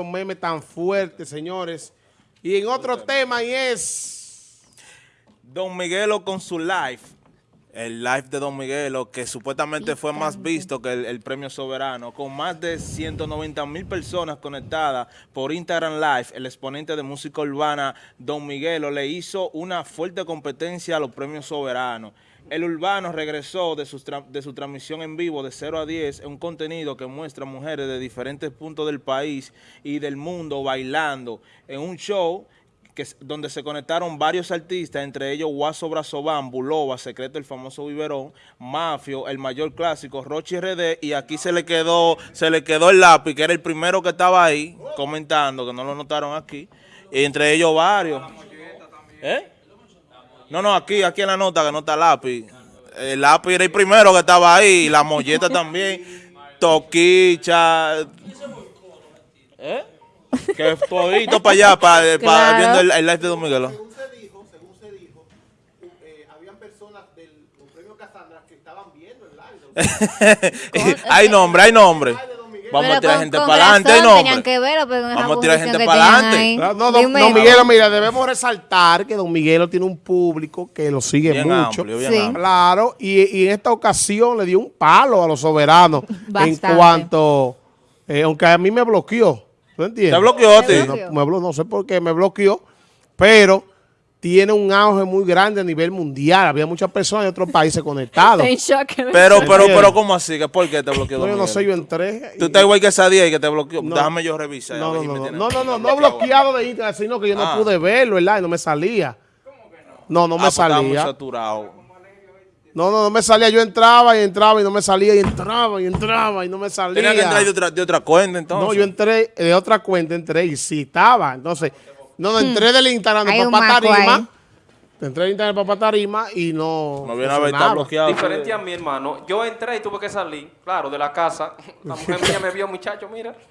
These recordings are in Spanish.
un meme tan fuerte, señores. Y en otro tema y es... Don Miguelo con su live. El live de Don Miguelo, que supuestamente fue más visto que el, el premio soberano, con más de 190 mil personas conectadas por Instagram Live, el exponente de música urbana Don Miguelo le hizo una fuerte competencia a los premios soberanos. El Urbano regresó de su, de su transmisión en vivo de 0 a 10 en un contenido que muestra mujeres de diferentes puntos del país y del mundo bailando en un show que, donde se conectaron varios artistas, entre ellos Guaso Brazobán, Bulova, Secreto el famoso Biberón, Mafio, el mayor clásico, Rochi RD, y aquí se le quedó, se le quedó el lápiz, que era el primero que estaba ahí comentando, que no lo notaron aquí, y entre ellos varios. ¿Eh? No, no, aquí, aquí en la nota que no está lápiz. El lápiz era el primero que estaba ahí, la molleta también, Toquicha. ¿Eh? Que todito para allá, para, para Claro. viendo el, el live de Don Miguelo. Según se dijo, según se dijo, eh, habían personas del premio Casandra que estaban viendo el live. hay nombre, hay nombre. Vamos a Pero tirar con- gente para adelante, Tenían nombre. que verlo, pero con Vamos a tirar gente para adelante. No, no, don, don Miguelo, mira, debemos resaltar que Don Miguelo tiene un público que lo sigue Bien mucho. amplio, bien Sí. amplio. Claro, y, y en esta ocasión le dio un palo a los soberanos en Bastante. cuanto, eh, aunque a mí me bloqueó, ¿tú entiendes? ¿Te bloqueó a ti? Te No, bloqueó. me blo- no sé por qué me bloqueó, pero tiene un auge muy grande a nivel mundial. Había muchas personas de otros países conectados. Estoy en shock. Pero, pero, pero, ¿cómo así? ¿Que ¿Por qué te bloqueó No, yo no sé, yo entré. Tú estás igual que esa día y que te bloqueó. No. Déjame yo revisar. No, no, no, no, no, no, no, no bloqueado. de Instagram, sino que yo no Ah. pude verlo, ¿verdad? Y no me salía. No, no Ah, me pues estaba muy salía. saturado. No, no, no me salía. Yo entraba y entraba y no me salía y entraba y entraba y no me salía. Tenía que entrar de otra, de otra cuenta entonces. No, yo entré de otra cuenta, entré y sí estaba. Entonces, no, no, entré del Instagram de Papá Tarima. Entré del Instagram de Papá Tarima y no. No viene a ver, está bloqueado. Diferente a mi hermano. Yo entré y tuve que salir, claro, de la casa. La mujer mía me vio, muchacho, mira.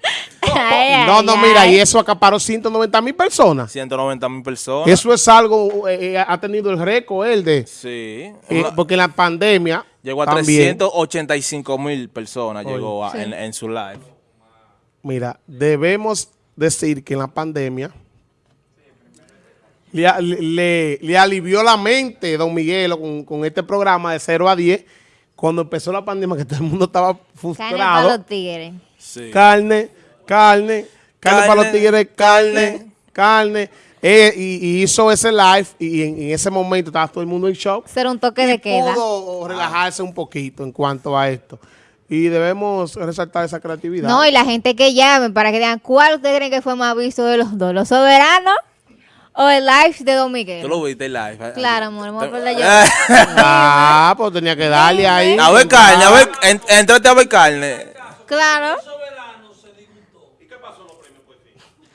No, no, mira, y eso acaparó 190 mil personas. 190 mil personas. Eso es algo, eh, eh, ha tenido el récord él de. Sí. eh, porque en la pandemia. llegó a también, 385 mil personas Oye. llegó a- Sí. en, en su live. Mira, debemos decir que en la pandemia le, a- le- le alivió la mente Don Miguelo con, con este programa de 0 a 10 cuando empezó la pandemia que todo el mundo estaba Carne para frustrado. los tigres. Sí. Carne, carne, carne, para los tigres, carne, carne. carne. Eh, y, y hizo ese live y en, en ese momento estaba todo el mundo en shock. Ser un toque y de queda. pudo relajarse un poquito en cuanto a esto. Y debemos resaltar esa creatividad. No, y la gente que llame para que digan cuál ustedes creen que fue más visto de los dos, los soberanos o el live de Don ¿Tú Miguel. lo viste el live? Claro, amor, vamos a. Ah, pues tenía que darle ahí. A ver carne, a ver, en- entrate a ver carne. Claro.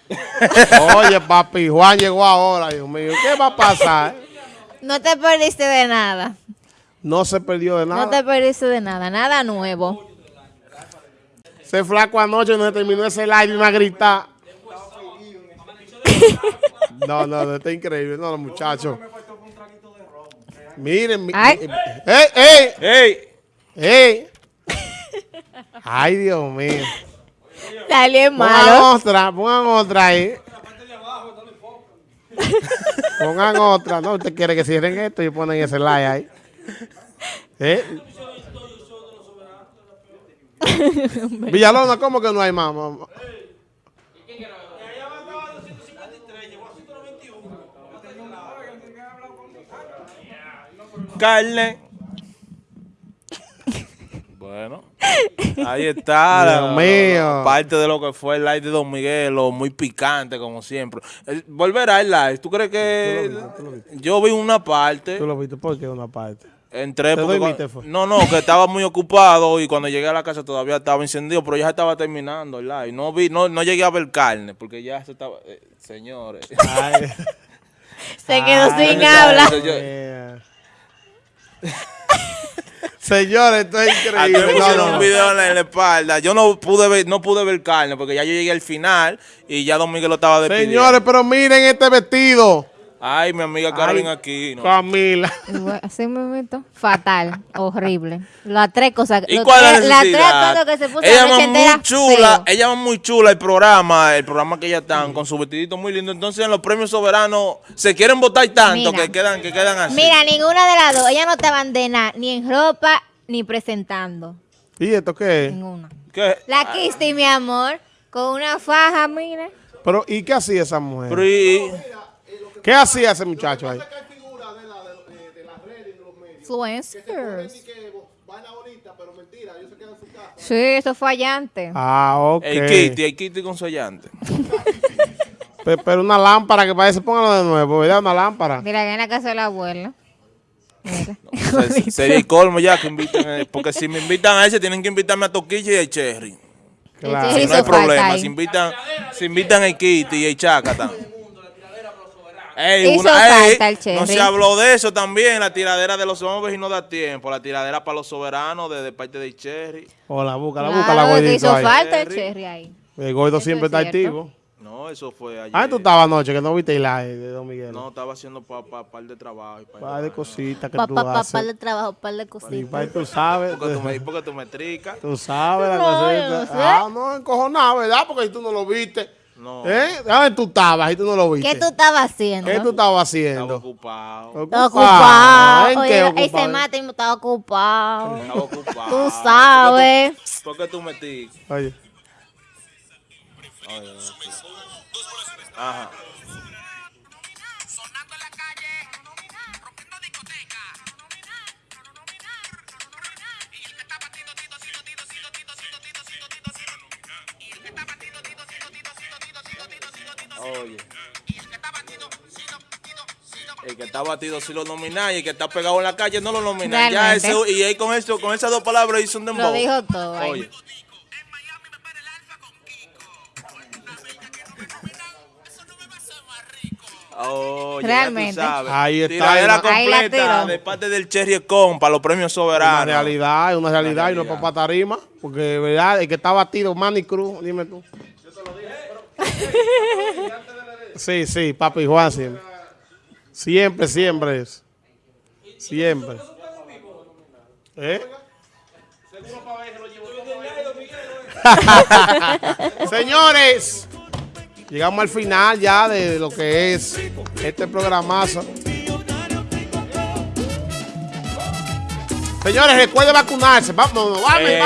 Oye, papi, Juan llegó ahora, Dios mío. ¿Qué va a pasar? No te perdiste de nada. No se perdió de nada. No te perdiste de nada. Nada nuevo. Ese flaco anoche no terminó ese live y me a gritar. No, no, no, está increíble. No, los muchachos. Miren, mi- Ay. ¡Ey, ey! ¡Ey! ¡Ey! Ay, Dios mío. Dale es Pongan malo. otra, pongan otra ahí. pongan otra. No, usted quiere que cierren esto y ponen ese like ahí. ¿Eh? Villalona, ¿cómo que no hay más? mamá? Carne. Bueno, ahí está. Dios la- mío. Parte de lo que fue el live de Don Miguelo, muy picante como siempre. El- volverá el live. ¿Tú crees que yo vi una parte? Tú lo viste porque una parte. Entré ¿Te porque cuando- fue? no, no, que estaba muy ocupado y cuando llegué a la casa todavía estaba encendido, pero ya estaba terminando el live. No vi, no, no llegué a ver carne porque ya se estaba, eh, señores. Ay, Se quedó sin ya, habla. Señores, esto es me increíble. No, no, un no. video en la, en la espalda. Yo no pude ver, no pude ver carne porque ya yo llegué al final y ya Don Miguel lo estaba despidiendo. Señores, pero miren este vestido. Ay, mi amiga Carolina aquí. ¿no? Camila. Así me meto. Fatal, horrible. Las tres cosas. ¿Y cuál es tres- la Las tres cosas que se puso ella la muy chula, feo. ella va muy chula el programa, el programa que ella están con su vestidito muy lindo. Entonces en los premios soberanos se quieren votar tanto Mira. que quedan, que quedan así. Mira, ninguna de las dos. Ella no estaban de nada, ni en ropa, ni presentando. ¿Y esto qué es? Ninguna. ¿Qué? La Kisti, mi amor, con una faja, mira. Pero, ¿y qué hacía esa mujer? Pero y- ¿Qué hacía ese muchacho ahí? Influencers. Sí, eso fue allá antes. Ah, ok. el Kitty, el Kitty con su allante. Pe- Pero una lámpara que parece, póngalo de nuevo, ¿verdad? Una lámpara. Mira, que en la casa de la abuela. Se- Sería el colmo ya que inviten, eh, porque si me invitan a ese tienen que invitarme a Toquilla y a Cherry. Claro. Si no hay problema, si invitan, si invitan a Kitty y a Chacata. Ey, Hizo una- ey, falta el Cherry. no se habló de eso también, la tiradera de los hombres y no da tiempo, la tiradera para los soberanos de, de parte de Cherry. Hola, búscala, Claro, búscala, que gordito hizo ahí. falta el cherry ahí. El gordo Eso siempre es está activo. No, eso fue ayer. Ah, tú estabas anoche, que no viste el live de Don Miguel. No, estaba haciendo pa, pa- par de trabajo. y par de Par de cositas que Pa, tú pa, pa, haces. par de trabajo, par de Y cositas. pa- tú sabes. Porque tú me, porque tú me tricas. Tú sabes la No, cosita. no sé. Ah, no, encojonado, ¿verdad? Porque si tú no lo viste. No, ¿Eh? ¿Dónde tú estabas y tú no lo viste? ¿Qué tú estabas haciendo? ¿Qué tú estabas estaba haciendo? ocupado. Estaba ocupado. ¿En Oye, qué ese ocupado? mate estaba ocupado. Estaba ocupado. Tú sabes. ¿Por qué tú me ticas? Oye, Oye, no, sí. Ajá. Oye. El que está batido sí lo nomináis, el que está pegado en la calle no lo nomináis. Ya ese, y él con, eso, con esas dos palabras hizo un dembow. Lo dijo todo. Oye. Oye. Realmente. Ahí está. Tiradera completa de parte del Cherry Con para los premios soberanos. Una realidad, una realidad, una realidad. y no es para tarima. Porque, ¿verdad? El que está batido, Manny Cruz, dime tú. Sí, sí, papi Juan siempre. Siempre, siempre es. Siempre. ¿Eh? Señores, llegamos al final ya de lo que es este programazo. Señores, recuerden vacunarse. Vamos, vamos, vamos.